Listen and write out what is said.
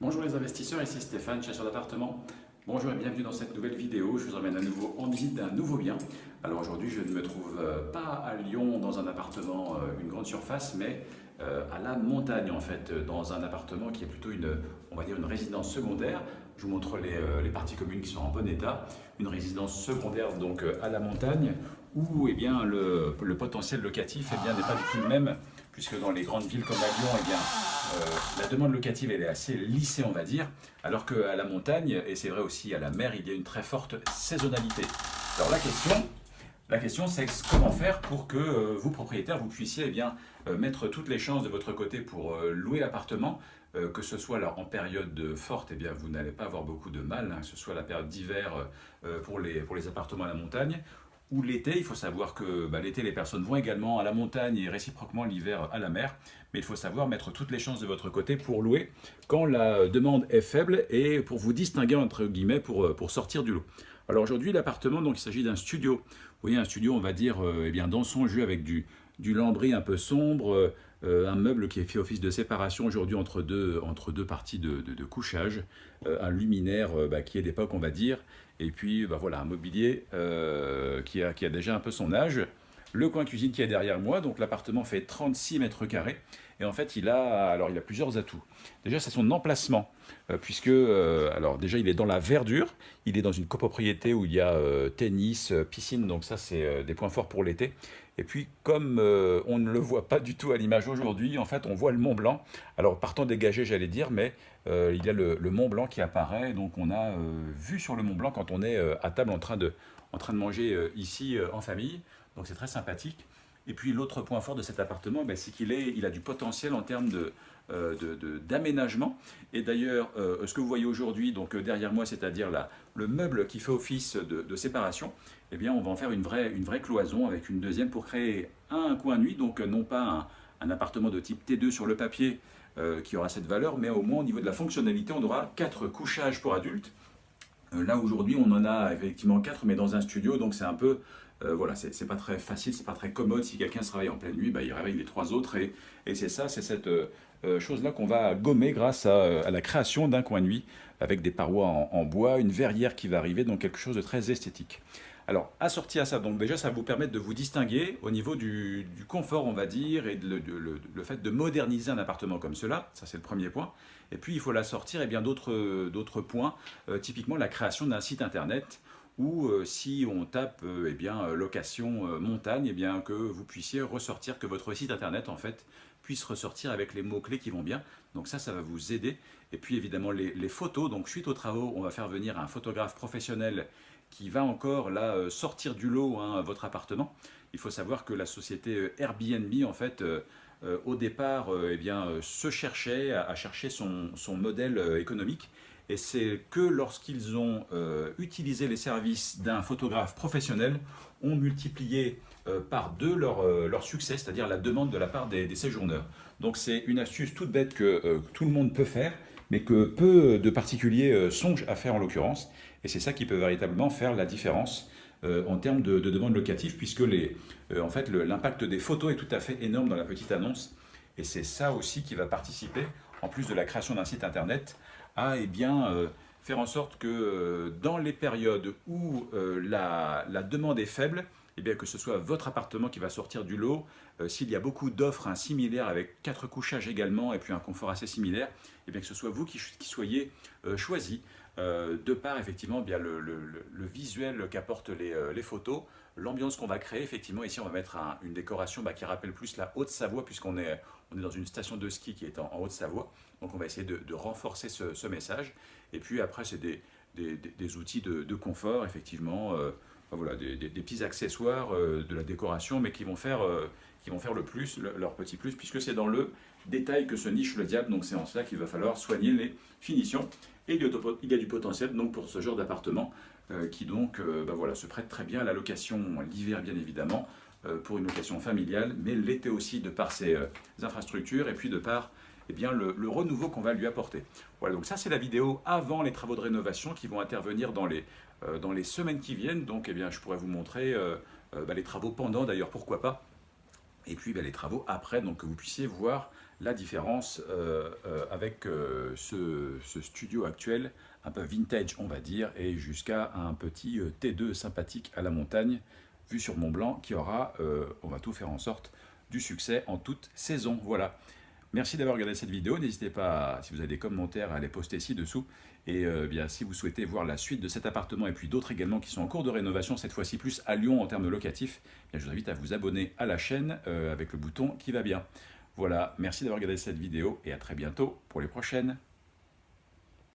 Bonjour les investisseurs, ici Stéphane, chasseur d'appartements. Bonjour et bienvenue dans cette nouvelle vidéo. Je vous emmène à nouveau en visite d'un nouveau bien. Alors aujourd'hui, je ne me trouve euh, pas à Lyon dans un appartement, euh, une grande surface, mais euh, à la montagne en fait, dans un appartement qui est plutôt une, on va dire une résidence secondaire. Je vous montre les, parties communes qui sont en bon état. Une résidence secondaire donc à la montagne où eh bien, le, potentiel locatif eh n'est pas du tout le même puisque dans les grandes villes comme à Lyon, eh bien, la demande locative est assez lissée, on va dire, alors qu'à la montagne, et c'est vrai aussi à la mer, il y a une très forte saisonnalité. Alors la question, la question c'est comment faire pour que euh, vous, propriétaires, vous puissiez eh bien, euh, mettre toutes les chances de votre côté pour louer l'appartement, que ce soit en période forte, eh bien, vous n'allez pas avoir beaucoup de mal, hein, que ce soit la période d'hiver pour, les, pour les appartements à la montagne, ou l'été, il faut savoir que bah, l'été, les personnes vont également à la montagne et réciproquement l'hiver à la mer. Mais il faut savoir mettre toutes les chances de votre côté pour louer quand la demande est faible et pour vous distinguer entre guillemets pour, euh, pour sortir du lot. Alors aujourd'hui, l'appartement, donc il s'agit d'un studio. Vous voyez, un studio, on va dire, euh, eh bien, dans son jus avec du, du lambris un peu sombre, euh, un meuble qui fait office de séparation aujourd'hui entre deux, entre deux parties de, couchage, un luminaire bah, qui est d'époque, on va dire, et puis, bah voilà, un mobilier euh, qui, a, qui, a, déjà un peu son âge. Le coin cuisine qui est derrière moi, donc l'appartement fait 36 mètres carrés. Et en fait, il a, alors, il a plusieurs atouts. Déjà, c'est son emplacement, euh, puisque, euh, alors déjà, il est dans la verdure. Il est dans une copropriété où il y a tennis, piscine, donc ça, c'est des points forts pour l'été. Et puis, comme on ne le voit pas du tout à l'image aujourd'hui, en fait, on voit le Mont Blanc. Alors, partant dégagé, j'allais dire, mais euh, il y a le, Mont Blanc qui apparaît. Donc, on a euh, vu sur le Mont Blanc quand on est euh, à table en train de, en train de manger ici en famille. Donc, c'est très sympathique. Et puis, l'autre point fort de cet appartement, ben, c'est qu'il il a du potentiel en termes de, d'aménagement. Et d'ailleurs, ce que vous voyez aujourd'hui, donc derrière moi, c'est-à-dire le meuble qui fait office de, séparation, eh bien, on va en faire une vraie, cloison avec une deuxième pour créer un coin nuit, donc non pas un, appartement de type T2 sur le papier euh, qui aura cette valeur, mais au moins au niveau de la fonctionnalité, on aura quatre couchages pour adultes. Euh, là aujourd'hui, on en a effectivement quatre, mais dans un studio, donc c'est un peu euh, voilà, c'est pas très facile, c'est pas très commode. Si quelqu'un se réveille en pleine nuit, bah, il réveille les trois autres. Et, c'est ça, c'est cette chose-là qu'on va gommer grâce à, la création d'un coin nuit avec des parois en, bois, une verrière qui va arriver, donc quelque chose de très esthétique. Alors, assorti à ça, donc déjà, ça va vous permettre de vous distinguer au niveau du, confort, on va dire, et le, fait de moderniser un appartement comme cela. Ça, c'est le premier point. Et puis, il faut l'assortir et bien d'autres points, euh, typiquement la création d'un site internet ou euh, si on tape euh, eh bien, location montagne, eh bien, que vous puissiez ressortir, que votre site internet en fait puisse ressortir avec les mots-clés qui vont bien. Donc ça, ça va vous aider. Et puis évidemment les, photos, donc suite aux travaux, on va faire venir un photographe professionnel qui va encore là euh, sortir du lot hein, votre appartement. Il faut savoir que la société euh, Airbnb, en fait, euh, au départ, eh bien, se cherchait à, chercher son, son, modèle économique. Et c'est que lorsqu'ils ont utilisé les services d'un photographe professionnel, ont multiplié par deux leur, leur succès, c'est-à-dire la demande de la part des, séjourneurs. Donc c'est une astuce toute bête que tout le monde peut faire, mais que peu de particuliers songent à faire en l'occurrence. Et c'est ça qui peut véritablement faire la différence euh, en termes de, de demande locative, puisque euh, en fait, l'impact des photos est tout à fait énorme dans la petite annonce. Et c'est ça aussi qui va participer, en plus de la création d'un site internet, à eh bien, euh, faire en sorte que dans les périodes où la, la, demande est faible, eh bien, que ce soit votre appartement qui va sortir du lot, s'il y a beaucoup d'offres hein, similaires avec quatre couchages également et puis un confort assez similaire, eh bien, que ce soit vous qui, soyez choisi euh, de par effectivement bien le, visuel qu'apportent euh, les, photos, l'ambiance qu'on va créer, effectivement ici on va mettre une décoration bah, qui rappelle plus la Haute-Savoie puisqu'on est, on est dans une station de ski qui est en, Haute-Savoie, donc on va essayer de, renforcer ce, message, et puis après c'est des, des, outils de, confort, effectivement, euh, voilà, des, petits accessoires de la décoration, mais qui vont faire, qui vont faire le plus, leur petit plus, puisque c'est dans le détail que se niche le diable, donc c'est en cela qu'il va falloir soigner les finitions. Et il y a du potentiel donc, pour ce genre d'appartement euh, qui donc euh, bah voilà, se prête très bien à la location l'hiver bien évidemment, euh, pour une location familiale, mais l'été aussi de par ses infrastructures et puis de par eh bien, le, renouveau qu'on va lui apporter. Voilà, donc ça c'est la vidéo avant les travaux de rénovation qui vont intervenir dans les, dans les semaines qui viennent. Donc eh bien, je pourrais vous montrer bah, les travaux pendant d'ailleurs, pourquoi pas. Et puis bah, les travaux après, donc que vous puissiez voir la différence avec ce, ce, studio actuel, un peu vintage on va dire, et jusqu'à un petit T2 sympathique à la montagne, vu sur Mont Blanc, qui aura, on va tout faire en sorte, du succès en toute saison. Voilà. Merci d'avoir regardé cette vidéo. N'hésitez pas, si vous avez des commentaires, à les poster ci-dessous. Et euh, bien, si vous souhaitez voir la suite de cet appartement et puis d'autres également qui sont en cours de rénovation, cette fois-ci plus à Lyon en termes locatifs, je vous invite à vous abonner à la chaîne euh, avec le bouton qui va bien. Voilà, merci d'avoir regardé cette vidéo et à très bientôt pour les prochaines.